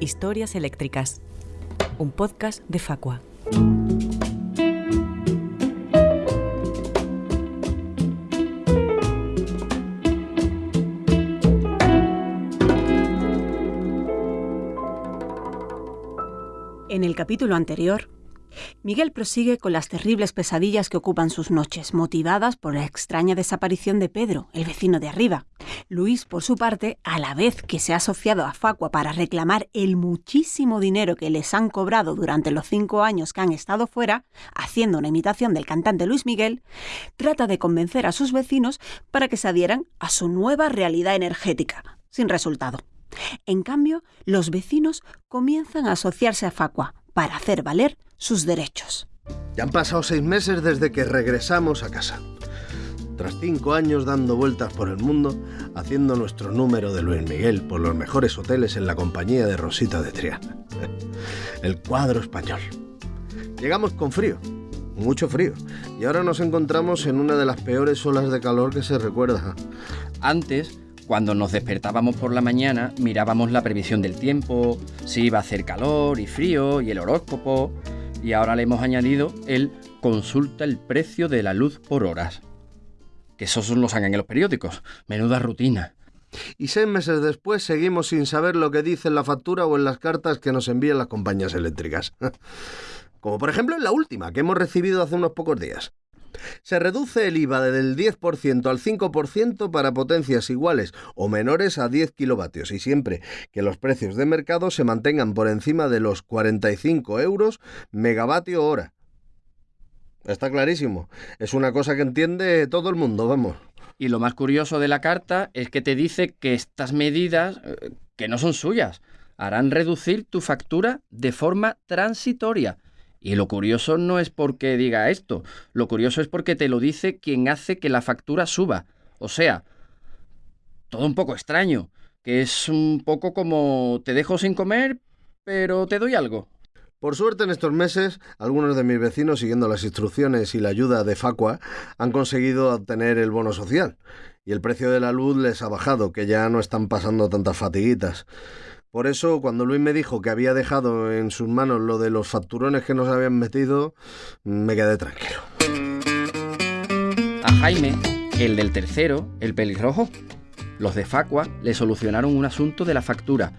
Historias Eléctricas, un podcast de Facua. En el capítulo anterior, Miguel prosigue con las terribles pesadillas que ocupan sus noches, motivadas por la extraña desaparición de Pedro, el vecino de arriba. Luis, por su parte, a la vez que se ha asociado a Facua para reclamar el muchísimo dinero que les han cobrado durante los cinco años que han estado fuera, haciendo una imitación del cantante Luis Miguel, trata de convencer a sus vecinos para que se adhieran a su nueva realidad energética, sin resultado. En cambio, los vecinos comienzan a asociarse a Facua para hacer valer sus derechos. Ya han pasado seis meses desde que regresamos a casa. Tras cinco años dando vueltas por el mundo, haciendo nuestro número de Luis Miguel por los mejores hoteles en la compañía de Rosita de Triana. El cuadro español. Llegamos con frío, mucho frío, y ahora nos encontramos en una de las peores olas de calor que se recuerda. Antes, cuando nos despertábamos por la mañana, mirábamos la previsión del tiempo, si iba a hacer calor y frío y el horóscopo, y ahora le hemos añadido el consulta el precio de la luz por horas. Que esos lo sacan en los periódicos. Menuda rutina. Y seis meses después seguimos sin saber lo que dice en la factura o en las cartas que nos envían las compañías eléctricas. Como por ejemplo en la última que hemos recibido hace unos pocos días. Se reduce el IVA del 10% al 5% para potencias iguales o menores a 10 kilovatios y siempre que los precios de mercado se mantengan por encima de los 45 euros megavatio hora. Está clarísimo. Es una cosa que entiende todo el mundo, vamos. Y lo más curioso de la carta es que te dice que estas medidas, eh, que no son suyas, harán reducir tu factura de forma transitoria. Y lo curioso no es porque diga esto, lo curioso es porque te lo dice quien hace que la factura suba. O sea, todo un poco extraño, que es un poco como te dejo sin comer, pero te doy algo. Por suerte en estos meses, algunos de mis vecinos, siguiendo las instrucciones y la ayuda de Facua, han conseguido obtener el bono social. Y el precio de la luz les ha bajado, que ya no están pasando tantas fatiguitas. Por eso, cuando Luis me dijo que había dejado en sus manos lo de los facturones que nos habían metido, me quedé tranquilo. A Jaime, el del tercero, el pelirrojo, los de Facua le solucionaron un asunto de la factura,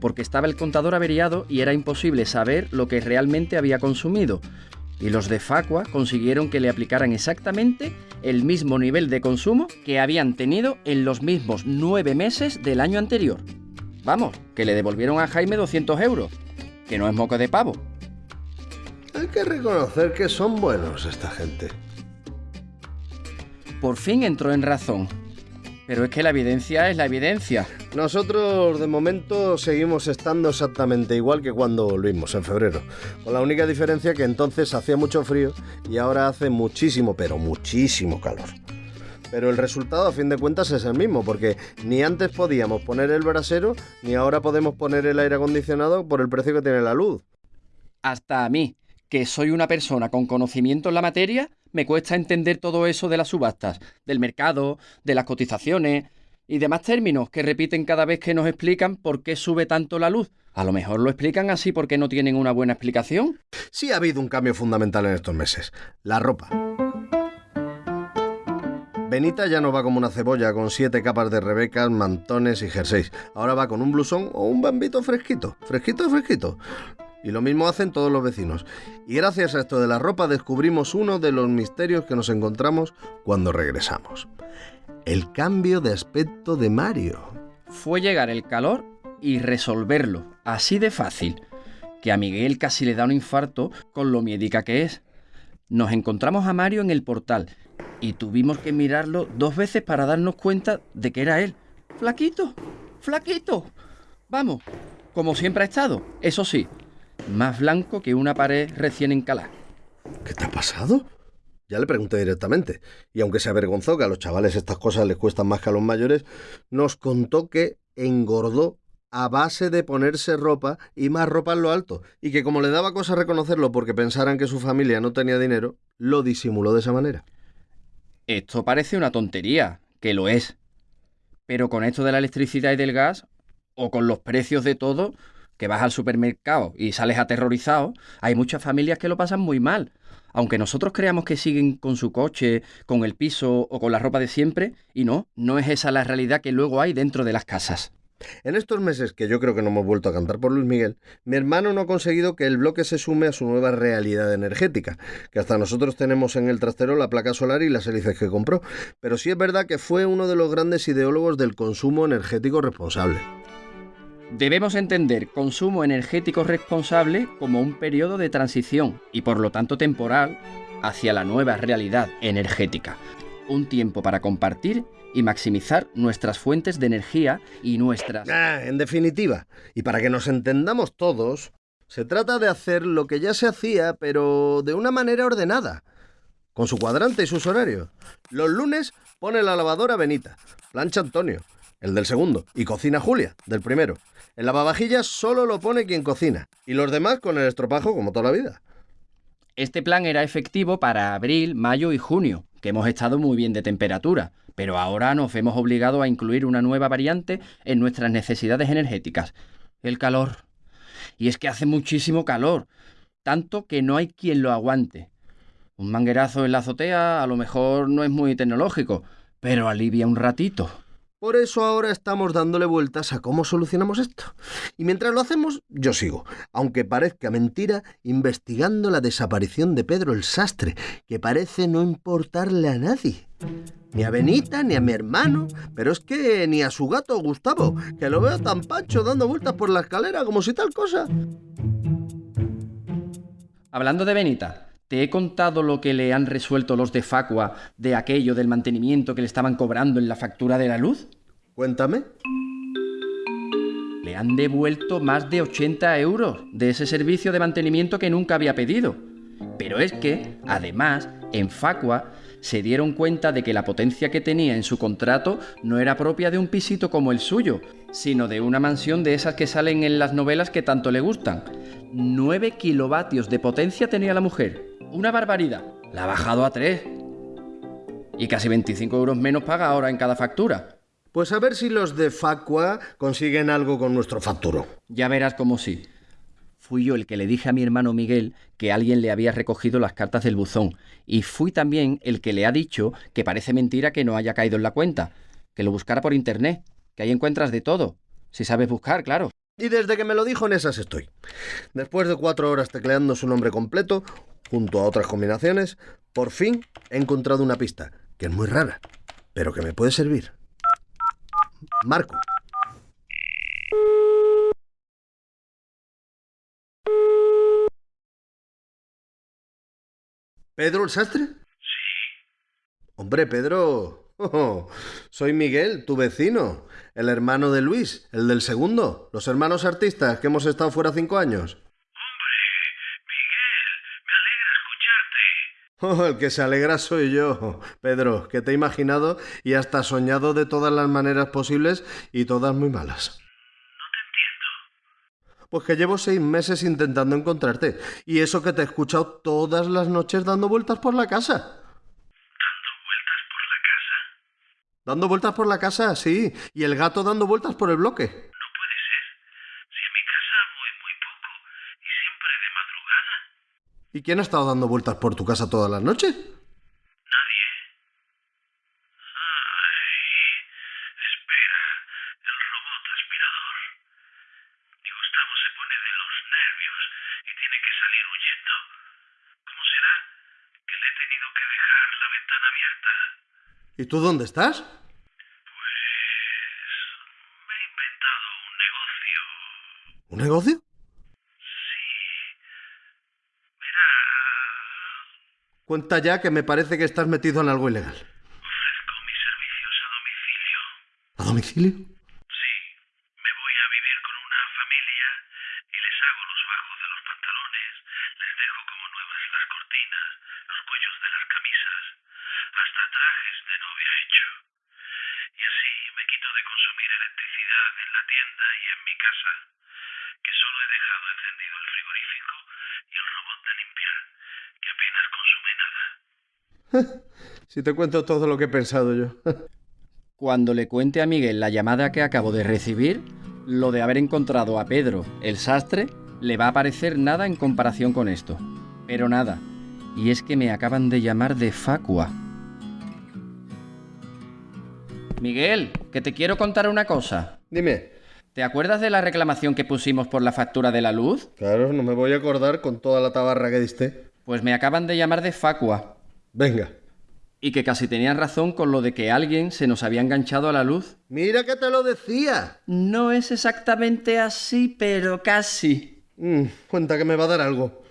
porque estaba el contador averiado y era imposible saber lo que realmente había consumido. Y los de Facua consiguieron que le aplicaran exactamente el mismo nivel de consumo que habían tenido en los mismos nueve meses del año anterior. Vamos, que le devolvieron a Jaime 200 euros, que no es moco de pavo. Hay que reconocer que son buenos esta gente. Por fin entró en razón. Pero es que la evidencia es la evidencia. Nosotros de momento seguimos estando exactamente igual que cuando volvimos en febrero, con la única diferencia que entonces hacía mucho frío y ahora hace muchísimo, pero muchísimo calor. Pero el resultado a fin de cuentas es el mismo, porque ni antes podíamos poner el brasero, ni ahora podemos poner el aire acondicionado por el precio que tiene la luz. Hasta a mí, que soy una persona con conocimiento en la materia, me cuesta entender todo eso de las subastas, del mercado, de las cotizaciones y demás términos que repiten cada vez que nos explican por qué sube tanto la luz. A lo mejor lo explican así porque no tienen una buena explicación. Sí ha habido un cambio fundamental en estos meses, la ropa. Benita ya no va como una cebolla con siete capas de rebecas, mantones y jerseys. Ahora va con un blusón o un bambito fresquito, fresquito, fresquito. Y lo mismo hacen todos los vecinos. Y gracias a esto de la ropa descubrimos uno de los misterios que nos encontramos cuando regresamos. El cambio de aspecto de Mario. Fue llegar el calor y resolverlo, así de fácil, que a Miguel casi le da un infarto con lo miedica que es. Nos encontramos a Mario en el portal y tuvimos que mirarlo dos veces para darnos cuenta de que era él. Flaquito, flaquito. Vamos, como siempre ha estado, eso sí, más blanco que una pared recién encalada. ¿Qué te ha pasado? Ya le pregunté directamente, y aunque se avergonzó que a los chavales estas cosas les cuestan más que a los mayores, nos contó que engordó a base de ponerse ropa y más ropa en lo alto, y que como le daba cosa reconocerlo porque pensaran que su familia no tenía dinero, lo disimuló de esa manera. Esto parece una tontería, que lo es. Pero con esto de la electricidad y del gas, o con los precios de todo, que vas al supermercado y sales aterrorizado, hay muchas familias que lo pasan muy mal. Aunque nosotros creamos que siguen con su coche, con el piso o con la ropa de siempre, y no, no es esa la realidad que luego hay dentro de las casas. En estos meses que yo creo que no hemos vuelto a cantar por Luis Miguel, mi hermano no ha conseguido que el bloque se sume a su nueva realidad energética, que hasta nosotros tenemos en el trastero la placa solar y las hélices que compró, pero sí es verdad que fue uno de los grandes ideólogos del consumo energético responsable. Debemos entender consumo energético responsable como un periodo de transición y por lo tanto temporal hacia la nueva realidad energética. Un tiempo para compartir y maximizar nuestras fuentes de energía y nuestras... Ah, en definitiva, y para que nos entendamos todos, se trata de hacer lo que ya se hacía, pero de una manera ordenada, con su cuadrante y sus horarios. Los lunes pone la lavadora Benita, plancha Antonio, el del segundo, y cocina Julia, del primero. El lavavajillas solo lo pone quien cocina, y los demás con el estropajo como toda la vida. Este plan era efectivo para abril, mayo y junio, que hemos estado muy bien de temperatura, pero ahora nos hemos obligado a incluir una nueva variante en nuestras necesidades energéticas, el calor. Y es que hace muchísimo calor, tanto que no hay quien lo aguante. Un manguerazo en la azotea a lo mejor no es muy tecnológico, pero alivia un ratito. Por eso ahora estamos dándole vueltas a cómo solucionamos esto. Y mientras lo hacemos, yo sigo, aunque parezca mentira, investigando la desaparición de Pedro el Sastre, que parece no importarle a nadie. Ni a Benita, ni a mi hermano, pero es que ni a su gato Gustavo, que lo veo tan pancho dando vueltas por la escalera como si tal cosa. Hablando de Benita, ¿te he contado lo que le han resuelto los de Facua de aquello del mantenimiento que le estaban cobrando en la factura de la luz? Cuéntame. Le han devuelto más de 80 euros de ese servicio de mantenimiento que nunca había pedido. Pero es que, además, en Facua se dieron cuenta de que la potencia que tenía en su contrato no era propia de un pisito como el suyo, sino de una mansión de esas que salen en las novelas que tanto le gustan. 9 kilovatios de potencia tenía la mujer. Una barbaridad. La ha bajado a 3. Y casi 25 euros menos paga ahora en cada factura. Pues a ver si los de Facua consiguen algo con nuestro facturo. Ya verás cómo sí. Fui yo el que le dije a mi hermano Miguel que alguien le había recogido las cartas del buzón. Y fui también el que le ha dicho que parece mentira que no haya caído en la cuenta. Que lo buscara por internet. Que ahí encuentras de todo. Si sabes buscar, claro. Y desde que me lo dijo en esas estoy. Después de cuatro horas tecleando su nombre completo, junto a otras combinaciones, por fin he encontrado una pista, que es muy rara, pero que me puede servir. Marco. ¿Pedro el sastre? Sí. Hombre, Pedro. Oh, soy Miguel, tu vecino, el hermano de Luis, el del segundo, los hermanos artistas que hemos estado fuera cinco años. Hombre, Miguel, me alegra escucharte. Oh, el que se alegra soy yo, Pedro, que te he imaginado y hasta soñado de todas las maneras posibles y todas muy malas. No te entiendo. Pues que llevo seis meses intentando encontrarte y eso que te he escuchado todas las noches dando vueltas por la casa. Dando vueltas por la casa, sí, y el gato dando vueltas por el bloque. No puede ser. Si en mi casa voy muy poco y siempre de madrugada. ¿Y quién ha estado dando vueltas por tu casa todas las noches? ¿Y tú dónde estás? Pues me he inventado un negocio. ¿Un negocio? Sí. Verá, Cuenta ya que me parece que estás metido en algo ilegal. ofrezco mis servicios a domicilio. ¿A domicilio? Tienda y en mi casa, que solo he dejado encendido el frigorífico y el robot de limpiar, que apenas consume nada. Si te cuento todo lo que he pensado yo. Cuando le cuente a Miguel la llamada que acabo de recibir, Lo de haber encontrado a Pedro, el sastre, le va a parecer nada en comparación con esto. Pero nada. Y es que me acaban de llamar de Facua. Miguel, que te quiero contar una cosa. Dime. ¿Te acuerdas de la reclamación que pusimos por la factura de la luz? Claro, no me voy a acordar con toda la tabarra que diste. Pues me acaban de llamar de Facua. Venga. Y que casi tenían razón con lo de que alguien se nos había enganchado a la luz. Mira que te lo decía. No es exactamente así, pero casi. Mm, cuenta que me va a dar algo.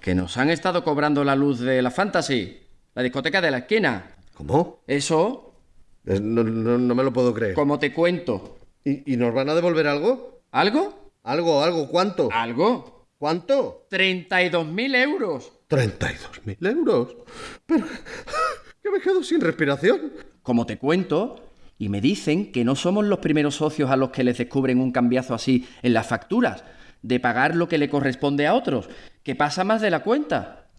Que nos han estado cobrando la luz de la Fantasy, la discoteca de la esquina. ¿Cómo? Eso, Es- No, no- no me lo puedo creer. como te cuento. ¿Y, y nos van a devolver algo? ¿Algo? Algo, algo. ¿Cuánto? ¿Algo? ¿Cuánto? 32.000 euros. 32.000 euros. Pero que me quedo sin respiración. Como te cuento, y me dicen que no somos los primeros socios a los que les descubren un cambiazo así en las facturas, de pagar lo que le corresponde a otros, que pasa más de la cuenta.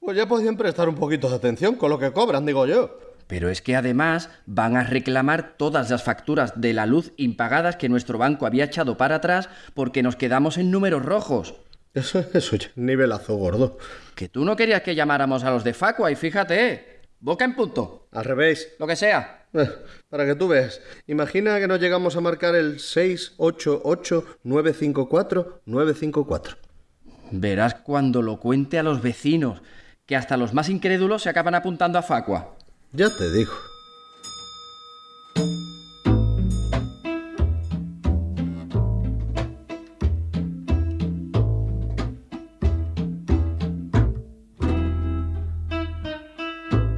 Pues ya podían prestar un poquito de atención con lo que cobran, digo yo. Pero es que además van a reclamar todas las facturas de la luz impagadas que nuestro banco había echado para atrás porque nos quedamos en números rojos. Eso, eso ya, nivelazo gordo. Que tú no querías que llamáramos a los de Facua y fíjate, boca en punto, Al revés. lo que sea. Eh, Para que tú veas. Imagina que nos llegamos a marcar el 688-954-954. Verás cuando lo cuente a los vecinos, que hasta los más incrédulos se acaban apuntando a Facua. Ya te digo.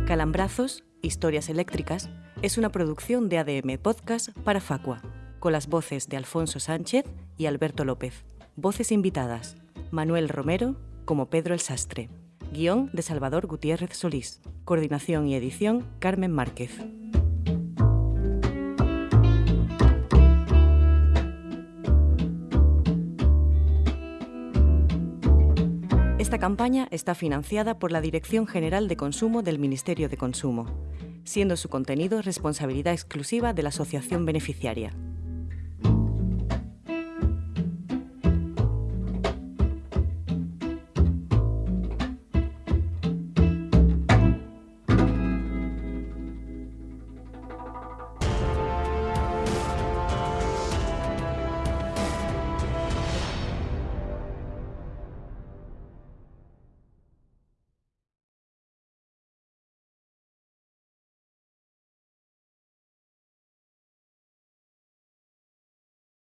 Calambrazos, Historias Eléctricas, es una producción de ADM Podcast para Facua, con las voces de Alfonso Sánchez y Alberto López. Voces invitadas, Manuel Romero como Pedro el Sastre. Guión de Salvador Gutiérrez Solís. Coordinación y edición Carmen Márquez. Esta campaña está financiada por la Dirección General de Consumo del Ministerio de Consumo, siendo su contenido responsabilidad exclusiva de la asociación beneficiaria.